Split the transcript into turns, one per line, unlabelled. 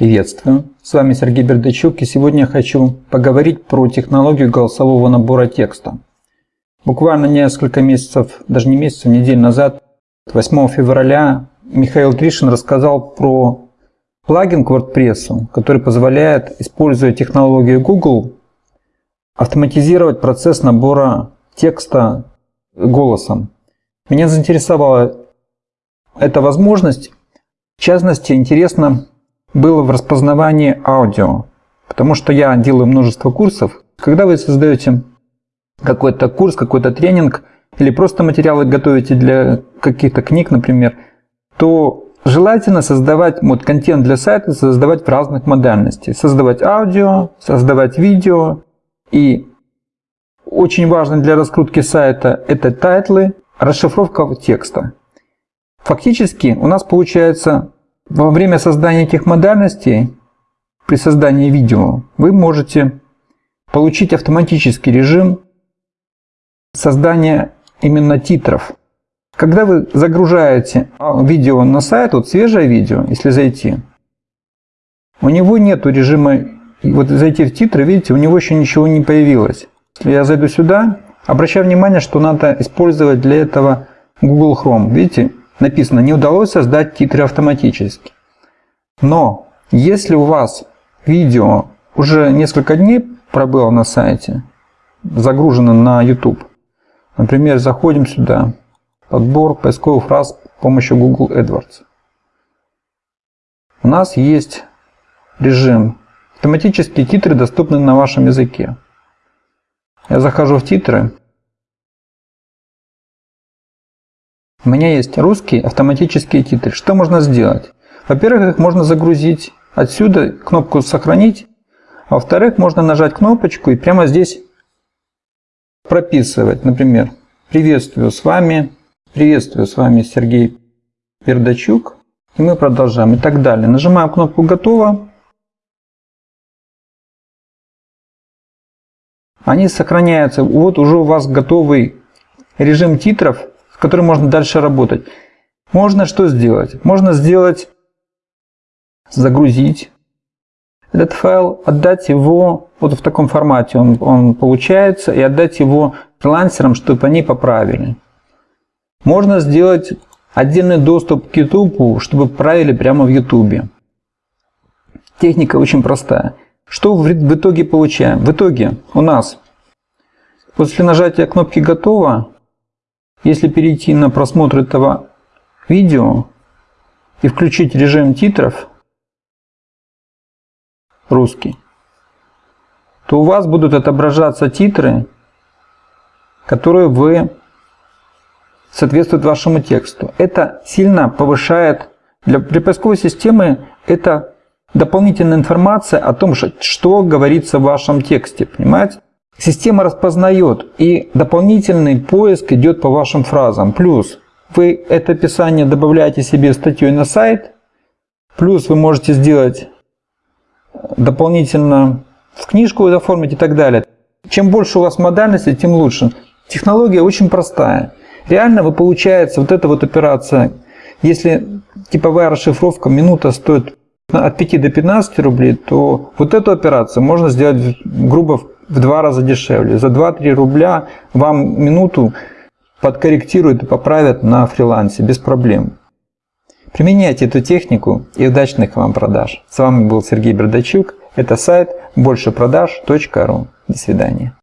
Приветствую, с вами Сергей Бердачук и сегодня я хочу поговорить про технологию голосового набора текста. Буквально несколько месяцев, даже не месяцев, недель назад, 8 февраля, Михаил Тришин рассказал про плагин к WordPress, который позволяет, используя технологию Google, автоматизировать процесс набора текста голосом. Меня заинтересовала эта возможность. В частности, интересно было в распознавании аудио, потому что я делаю множество курсов. Когда вы создаете какой-то курс, какой-то тренинг или просто материалы готовите для каких-то книг, например, то желательно создавать вот, контент для сайта, создавать в разных модальностях. Создавать аудио, создавать видео. И очень важно для раскрутки сайта это тайтлы, расшифровка текста. Фактически у нас получается во время создания этих модальностей, при создании видео, вы можете получить автоматический режим создания именно титров. Когда вы загружаете видео на сайт, вот свежее видео, если зайти, у него нет режима, вот зайти в титры, видите, у него еще ничего не появилось. Если я зайду сюда, обращаю внимание, что надо использовать для этого Google Chrome. Видите, написано, не удалось создать титры автоматически. Но если у вас видео уже несколько дней пробыло на сайте, загружено на YouTube, например, заходим сюда, подбор поисковых фраз с помощью Google AdWords. У нас есть режим автоматические титры доступны на вашем языке. Я захожу в титры, У меня есть русские автоматические титры. Что можно сделать? Во-первых, их можно загрузить отсюда, кнопку «Сохранить». А во-вторых, можно нажать кнопочку и прямо здесь прописывать. Например, «Приветствую с вами», «Приветствую с вами Сергей Пердачук». И мы продолжаем и так далее. Нажимаем кнопку «Готово». Они сохраняются. Вот уже у вас готовый режим титров которым можно дальше работать. Можно что сделать? Можно сделать, загрузить этот файл, отдать его вот в таком формате он, он получается, и отдать его фрилансерам, чтобы они поправили. Можно сделать отдельный доступ к YouTube, чтобы правили прямо в YouTube. Техника очень простая. Что в итоге получаем? В итоге у нас после нажатия кнопки «Готово» Если перейти на просмотр этого видео и включить режим титров русский, то у вас будут отображаться титры, которые вы соответствуют вашему тексту. Это сильно повышает, для, для поисковой системы это дополнительная информация о том, что говорится в вашем тексте, понимаете? Система распознает, и дополнительный поиск идет по вашим фразам. Плюс вы это описание добавляете себе статьей на сайт, плюс вы можете сделать дополнительно в книжку оформить и так далее. Чем больше у вас модальности, тем лучше. Технология очень простая. Реально вы получается вот эта вот операция, если типовая расшифровка минута стоит от 5 до 15 рублей, то вот эту операцию можно сделать грубо в два раза дешевле. За 2-3 рубля вам минуту подкорректируют и поправят на фрилансе без проблем. Применяйте эту технику и удачных вам продаж. С вами был Сергей Бердачук. Это сайт большепродаж.ру. До свидания.